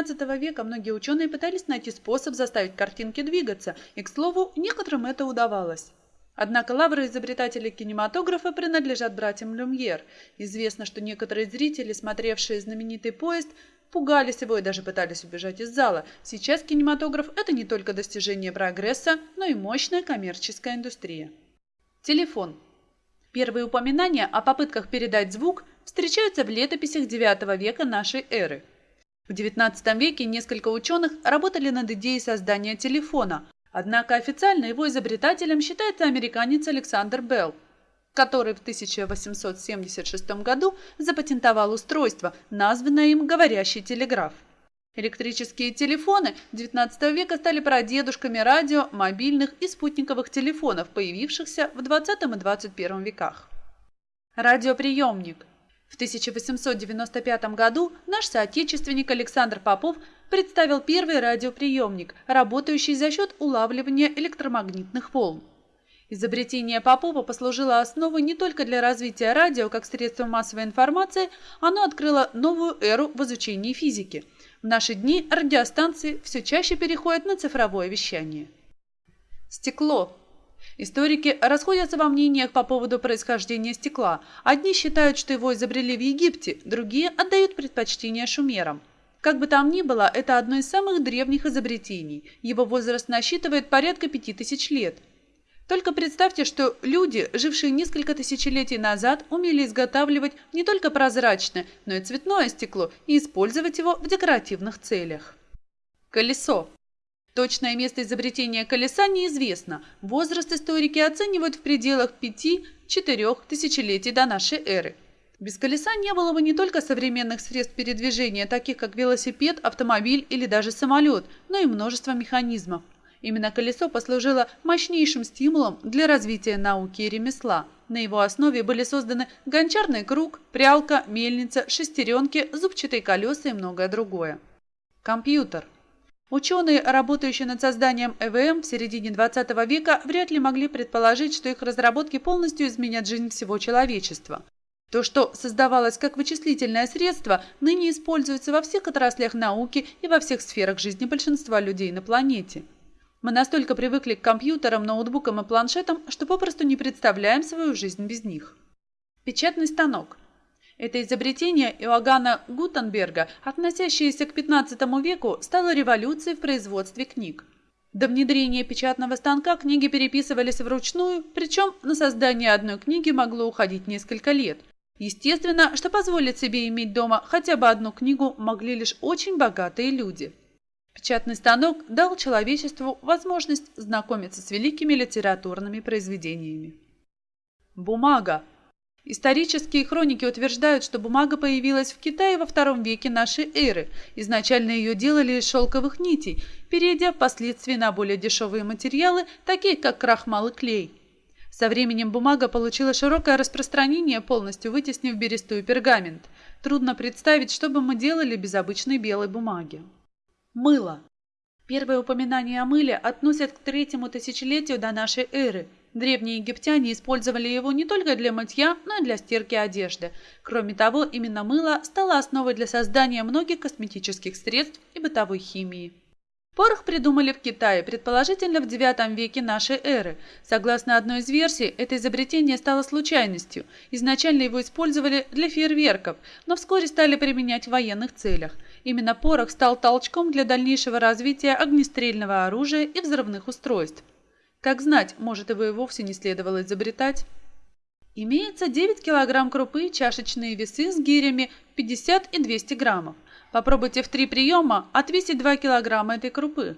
XIX века многие ученые пытались найти способ заставить картинки двигаться, и, к слову, некоторым это удавалось. Однако лавры изобретателей кинематографа принадлежат братьям Люмьер. Известно, что некоторые зрители, смотревшие знаменитый поезд, пугались его и даже пытались убежать из зала. Сейчас кинематограф – это не только достижение прогресса, но и мощная коммерческая индустрия. Телефон. Первые упоминания о попытках передать звук встречаются в летописях IX века нашей эры. В XIX веке несколько ученых работали над идеей создания телефона, Однако официально его изобретателем считается американец Александр Белл, который в 1876 году запатентовал устройство, названное им «говорящий телеграф». Электрические телефоны XIX века стали прадедушками радио, мобильных и спутниковых телефонов, появившихся в XX и XXI веках. Радиоприемник – в 1895 году наш соотечественник Александр Попов представил первый радиоприемник, работающий за счет улавливания электромагнитных волн. Изобретение Попова послужило основой не только для развития радио как средства массовой информации, оно открыло новую эру в изучении физики. В наши дни радиостанции все чаще переходят на цифровое вещание. Стекло Историки расходятся во мнениях по поводу происхождения стекла. Одни считают, что его изобрели в Египте, другие отдают предпочтение шумерам. Как бы там ни было, это одно из самых древних изобретений. Его возраст насчитывает порядка пяти тысяч лет. Только представьте, что люди, жившие несколько тысячелетий назад, умели изготавливать не только прозрачное, но и цветное стекло и использовать его в декоративных целях. Колесо. Точное место изобретения колеса неизвестно. Возраст историки оценивают в пределах 5-4 тысячелетий до нашей эры. Без колеса не было бы не только современных средств передвижения, таких как велосипед, автомобиль или даже самолет, но и множество механизмов. Именно колесо послужило мощнейшим стимулом для развития науки и ремесла. На его основе были созданы гончарный круг, прялка, мельница, шестеренки, зубчатые колеса и многое другое. Компьютер – Ученые, работающие над созданием ЭВМ в середине 20 века, вряд ли могли предположить, что их разработки полностью изменят жизнь всего человечества. То, что создавалось как вычислительное средство, ныне используется во всех отраслях науки и во всех сферах жизни большинства людей на планете. Мы настолько привыкли к компьютерам, ноутбукам и планшетам, что попросту не представляем свою жизнь без них. Печатный станок – это изобретение Иоганна Гутенберга, относящееся к XV веку, стало революцией в производстве книг. До внедрения печатного станка книги переписывались вручную, причем на создание одной книги могло уходить несколько лет. Естественно, что позволить себе иметь дома хотя бы одну книгу могли лишь очень богатые люди. Печатный станок дал человечеству возможность знакомиться с великими литературными произведениями. Бумага Исторические хроники утверждают, что бумага появилась в Китае во втором веке нашей эры. Изначально ее делали из шелковых нитей, перейдя впоследствии на более дешевые материалы, такие как крахмал и клей. Со временем бумага получила широкое распространение, полностью вытеснив бересту и пергамент. Трудно представить, что бы мы делали без обычной белой бумаги. Мыло. Первое упоминание о мыле относят к третьему тысячелетию до нашей эры – Древние египтяне использовали его не только для мытья, но и для стирки одежды. Кроме того, именно мыло стало основой для создания многих косметических средств и бытовой химии. Порох придумали в Китае, предположительно в IX веке нашей эры. Согласно одной из версий, это изобретение стало случайностью. Изначально его использовали для фейерверков, но вскоре стали применять в военных целях. Именно порох стал толчком для дальнейшего развития огнестрельного оружия и взрывных устройств. Как знать, может, его и вовсе не следовало изобретать. Имеется 9 килограмм крупы, чашечные весы с гирями 50 и 200 граммов. Попробуйте в три приема отвесить 2 килограмма этой крупы.